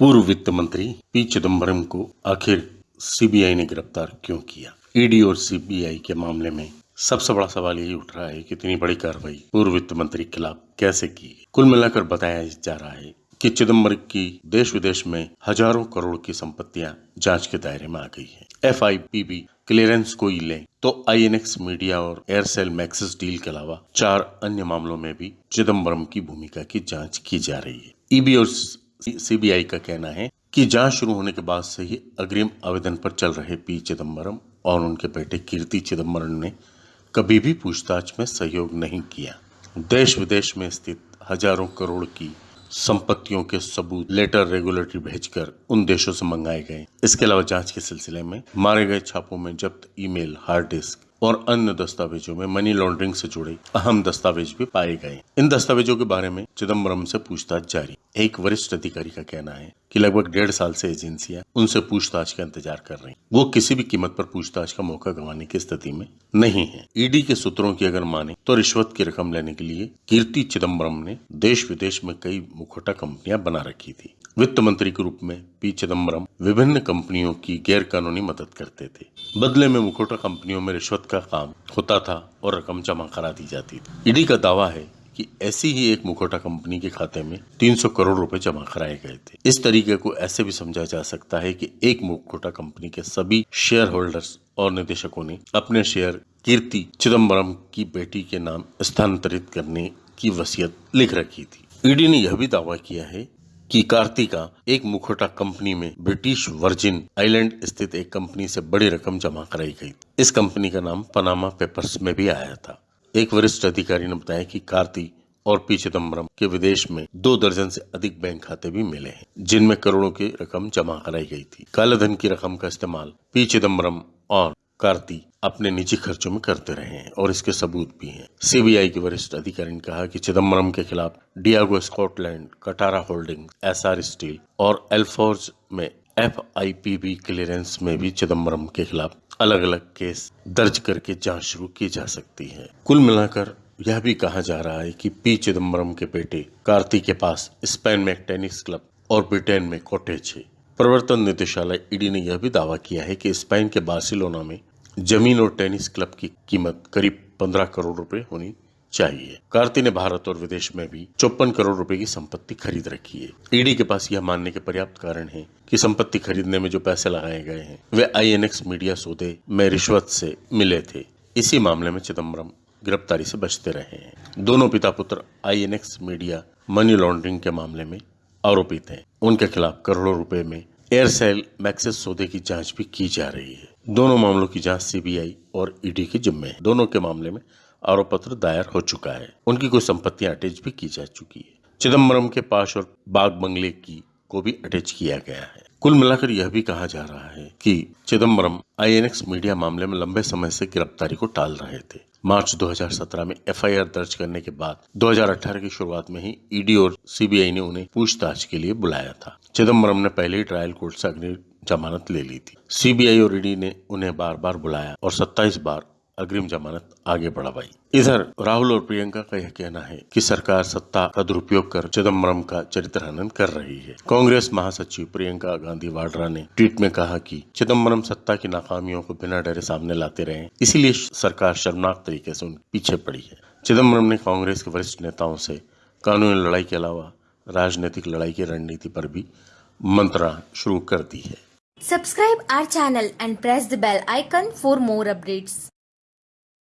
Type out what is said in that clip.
पूर्व वित्त मंत्री पी चिदम्बरम को आखिर सीबीआई ने गिरफ़्तार क्यों किया? ईडी और सीबीआई के मामले में सबसे बड़ा सवाल यही उठ रहा है कि इतनी बड़ी कार्रवाई पूर्व वित्त मंत्री के खिलाफ कैसे की कुल मिलाकर बताया जा रहा है कि चिदम्बरम की देश विदेश में हज़ारों करोड़ की संपत्तियाँ जाँच के दायरे में आ गई है। एफ़ क्लियरेंस कोई ले तो आईएनएक्स मीडिया और एयरसेल मैक्सिस डील के अलावा चार अन्य मामलों में भी चिदम्बरम की भूमिका की जाँच की जा रही है। ईबी और सीबीआई का कहना है कि जाँच शुरू होने के बाद से ही अग्रिम आवेदन पर चल रहे पी चिदम्बरम और उनके बेटे कीर्ति चिदम्बरम ने कभी भी पूछताछ में सहयोग नहीं किया। देश विदेश में स्थित हज़ारों करोड़ की संपत्तियों के सबूत, लेटर रेगुलेटरी भेजकर उन देशों से मंगाए गए। इसके अलावा जाँच के सिलसिले में मारे गए छापों में जब्त ईमेल, हार्ड डिस्क और अन्य दस्तावेजों में मनी लॉन्ड्रिंग से जुड़े अहम दस्तावेज़ भी पाए गए इन दस्तावेजों के बारे में चिदम्बरम से पूछताछ जारी। एक वरिष्ठ अधिकारी का कहना है कि लगभग डेढ़ साल से एजेंसियाँ उनसे पूछताछ का इंतज़ार कर रही वो किसी भी कीमत पर पूछताछ का मौका गंवाने की स्थिति में नहीं है। ईडी के सूत्रों की अगर माने तो रिश्वत की रकम लेने के लिए कीर्ति चिदम्बरम ने देश विदेश में कई मुखोटा कंपनियाँ बना रखी थी। वित्त मंत्री के रूप में पी चिदम्बरम विभिन्न कंपनियों की गैर कानूनी मदद करते थे। बदले में मुखोटा कंपनियों में रिश्वत का काम होता था और रकम जमा करा दी जाती थी। ईडी का दावा है कि ऐसी ही एक मुखोटा कंपनी के खाते में 300 करोड़ रुपए जमा कराए गए थे। इस तरीके को ऐसे भी समझा जा सकता है कि एक मुखोटा कंपनी के सभी शेयर होल्डर्स और निदेशकों ने अपने शेयर कीर्ति चिदम्बरम की बेटी के नाम स्थानांतरित करने की वसीयत लिख रखी थी। ईडी ने यह भी दावा किया है कि कार्तिका एक मुखोटा कंपनी में ब्रिटिश वर्जिन आइलैंड स्थित एक कंपनी से बड़ी रकम जमा कराई गई इस कंपनी का नाम पनामा पेपर्स में भी आया था। एक वरिष्ठ अधिकारी ने बताया कि कार्ति और पी चिदम्बरम के विदेश में दो दर्जन से अधिक बैंक खाते भी मिले हैं, जिनमें करोड़ों की रकम जमा कराई गई थी। काले धन की रकम का इस्तेमाल पी चिदम्बरम और कार्ति अपने निजी खर्चों में करते रहे हैं और इसके सबूत भी हैं। सीबीआई के वरिष्ठ अधिकारी ने कहा कि चिदम्बरम के खिलाफ Diageo Scotland Katara holding Essar steel और एल्फोर्ज में एफ़ क्लियरेंस में भी चिदम्बरम के खिलाफ अलग अलग केस दर्ज करके जाँच शुरू की जा सकती है। कुल मिलाकर यह भी कहा जा रहा है कि पी चिदम्बरम के बेटे कार्ति के पास स्पेन में टेनिस क्लब और ब्रिटेन में कॉटेज है। प्रवर्तन निदेशालय ईडी ने यह भी दावा किया है कि स्पेन के बार्सिलोना में ज़मीन और टेनिस क्लब की कीमत करीब पंद्रह करोड़ रुपए होनी चाहिए। कार्ति ने भारत और विदेश में भी चौपन करोड़ रुपए की संपत्ति खरीद रखी है। ईडी के पास यह मानने के पर्याप्त कारण है कि संपत्ति खरीदने में जो पैसे लगाए गए हैं, वे आईएनएक्स मीडिया सौदे में रिश्वत से मिले थे। इसी मामले में चिदम्बरम गिरफ्तारी से बचते रहे हैं। दोनों पिता पुत्र आईएनएक्स मीडिया मनी लॉन्ड्रिंग के मामले में आरोपित हैं। उनके खिलाफ करोड़ों रुपए में एयरसेल मैक्सिस सौदे की जाँच भी की जा रही है। दोनों मामलों की जाँच सीबीआई और ईडी के जिम्मे है। दोनों के मामले में आरोप पत्र दायर हो चुका है। उनकी कोई संपत्तियाँ अटैच भी की जा चुकी है। चिदम्बरम के पास और बाग बंगले की को भी अटैच किया गया है। कुल मिलाकर यह भी कहा जा रहा है कि चिदम्बरम आईएनएक्स मीडिया मामले में लंबे समय से गिरफ्तारी को टाल रहे थे। मार्च 2017 में एफआईआर दर्ज करने के बाद 2018 की शुरुआत में ही ईडी और सीबीआई ने उन्हें पूछताछ के लिए बुलाया था। चिदम्बरम ने पहले ही ट्रायल कोर्ट से अग्नि जमानत ले ली थी। सीबीआई और ईडी ने उन्हें बार बार बुलाया और 27 बार अग्रिम जमानत आगे बढ़ावाई। इधर, राहुल और प्रियंका का यह कहना है कि सरकार सत्ता का दुरुपयोग कर चिदम्बरम का चरित्र हनन कर रही है। कांग्रेस महासचिव प्रियंका गांधी वाड्रा ने ट्वीट में कहा कि चिदम्बरम सत्ता की नाकामियों को बिना डरे सामने लाते रहे, इसीलिए सरकार शर्मनाक तरीके से उनके पीछे पड़ी है। चिदम्बरम ने कांग्रेस के वरिष्ठ नेताओं से कानूनी लड़ाई के अलावा राजनीतिक लड़ाई की रणनीति पर भी मंत्रणा शुरू कर दी है। Subscribe our channel and press the bell icon for more updates.